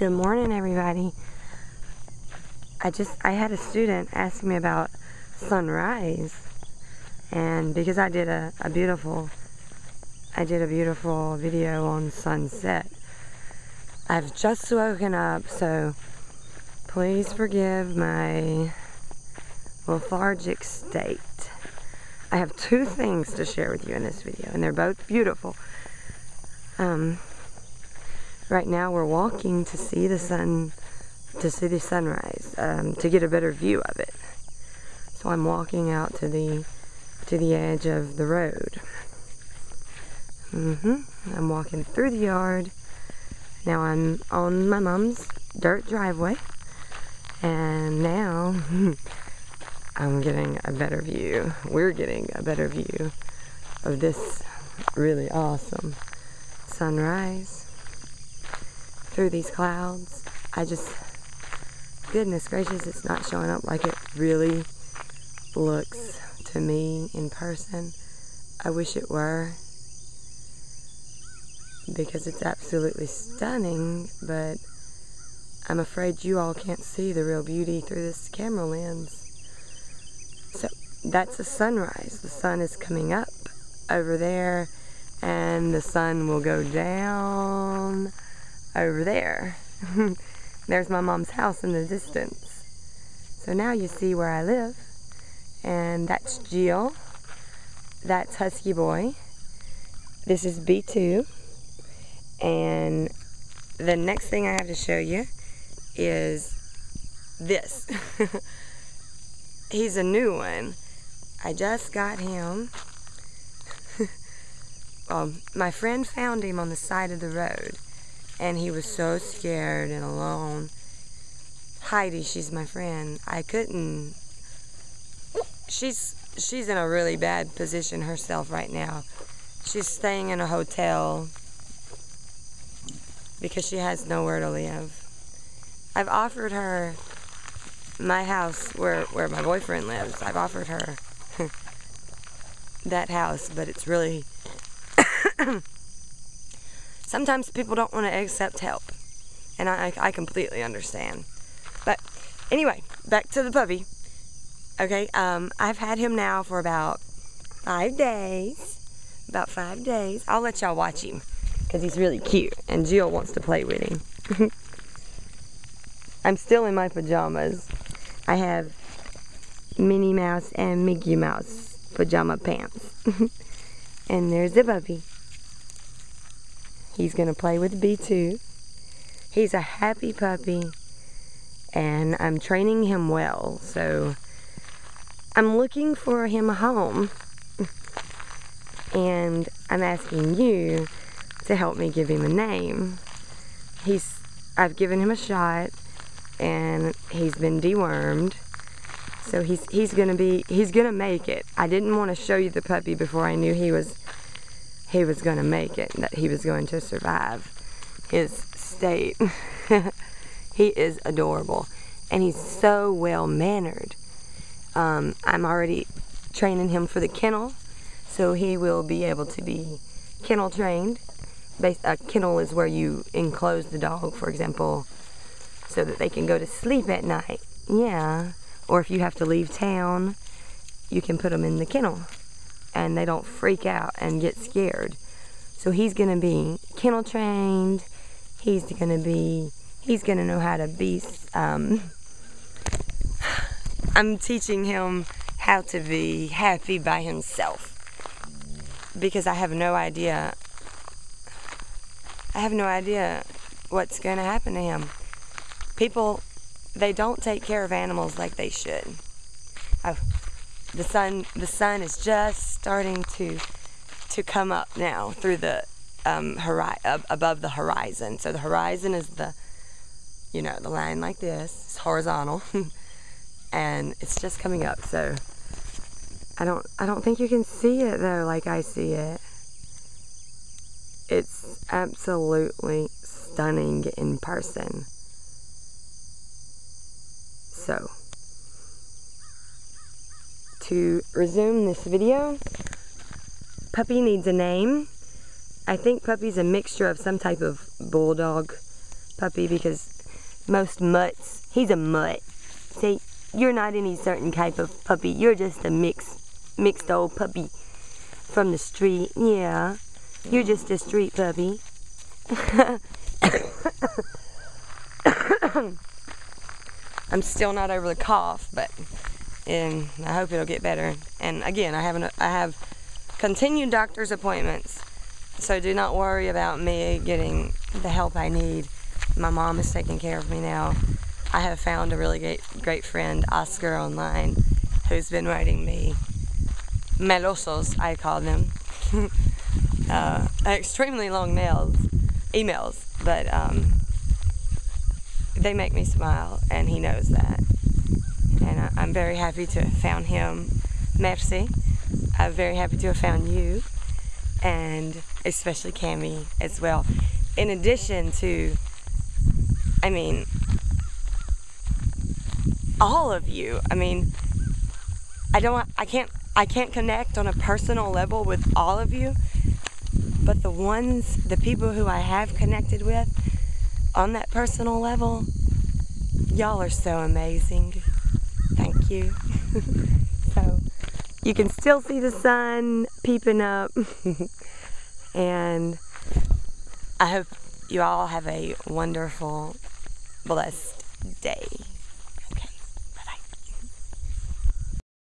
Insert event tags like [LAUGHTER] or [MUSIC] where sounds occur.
Good morning, everybody. I just I had a student ask me about sunrise, and because I did a, a beautiful I did a beautiful video on sunset. I've just woken up, so please forgive my lethargic state. I have two things to share with you in this video, and they're both beautiful. Um, right now we're walking to see the sun, to see the sunrise, um, to get a better view of it. So I'm walking out to the, to the edge of the road. Mm-hmm. I'm walking through the yard. Now I'm on my mom's dirt driveway. And now [LAUGHS] I'm getting a better view. We're getting a better view of this really awesome sunrise through these clouds. I just, goodness gracious, it's not showing up like it really looks to me in person. I wish it were because it's absolutely stunning, but I'm afraid you all can't see the real beauty through this camera lens. So that's a sunrise. The sun is coming up over there and the sun will go down over there. [LAUGHS] There's my mom's house in the distance. So now you see where I live. And that's Jill. That's Husky Boy. This is B2. And the next thing I have to show you is this. [LAUGHS] He's a new one. I just got him. [LAUGHS] um, my friend found him on the side of the road and he was so scared and alone. Heidi, she's my friend. I couldn't. She's she's in a really bad position herself right now. She's staying in a hotel because she has nowhere to live. I've offered her my house where where my boyfriend lives. I've offered her [LAUGHS] that house, but it's really [COUGHS] [COUGHS] sometimes people don't want to accept help. And I, I completely understand. But anyway, back to the puppy. Okay, um, I've had him now for about five days. About five days. I'll let y'all watch him because he's really cute. And Jill wants to play with him. [LAUGHS] I'm still in my pajamas. I have Minnie Mouse and Mickey Mouse pajama pants. [LAUGHS] and there's the puppy. He's going to play with B2. He's a happy puppy, and I'm training him well, so I'm looking for him a home. and I'm asking you to help me give him a name. He's I've given him a shot and he's been dewormed. So he's he's gonna be he's gonna make it. I didn't want to show you the puppy before I knew he was he was going to make it, that he was going to survive his state. [LAUGHS] he is adorable. And he's so well mannered. Um, I'm already training him for the kennel, so he will be able to be kennel trained. A kennel is where you enclose the dog, for example, so that they can go to sleep at night. Yeah. Or if you have to leave town, you can put them in the kennel and they don't freak out and get scared. So he's to be kennel trained. He's to be, he's to know how to be, um, [SIGHS] I'm teaching him how to be happy by himself because I have no idea, I have no idea what's to happen to him. People, they don't take care of animals like they should. Oh, the sun the sun is just starting to to come up now through the um, hori- above the horizon. So the horizon is the you know the line like this. It's horizontal, [LAUGHS] and it's just coming up. So I don't I don't think you can see it though like I see it. It's absolutely stunning in person. So to resume this video. Puppy needs a name. I think puppy's a mixture of some type of bulldog puppy because most mutts, he's a mutt. See, you're not any certain type of puppy. You're just a mixed, mixed old puppy from the street. Yeah, you're just a street puppy. [COUGHS] [COUGHS] I'm still not over the cough, but and I hope it'll get better. And again, I have an, I have continued doctor's appointments, so do not worry about me getting the help I need. My mom is taking care of me now. I have found a really great, great friend, Oscar, online, who's been writing me melosos, I call them, [LAUGHS] uh, extremely long mails, emails, but um, they make me smile, and he knows that. And I, I'm very happy to have found him. Merci. I'm very happy to have found you, and especially Cami as well. In addition to, I mean, all of you. I mean, I don't, I can't, I can't connect on a personal level with all of you, but the ones, the people who I have connected with on that personal level, y'all are so amazing. You. [LAUGHS] so, you can still see the sun peeping up, [LAUGHS] and I hope you all have a wonderful, blessed day.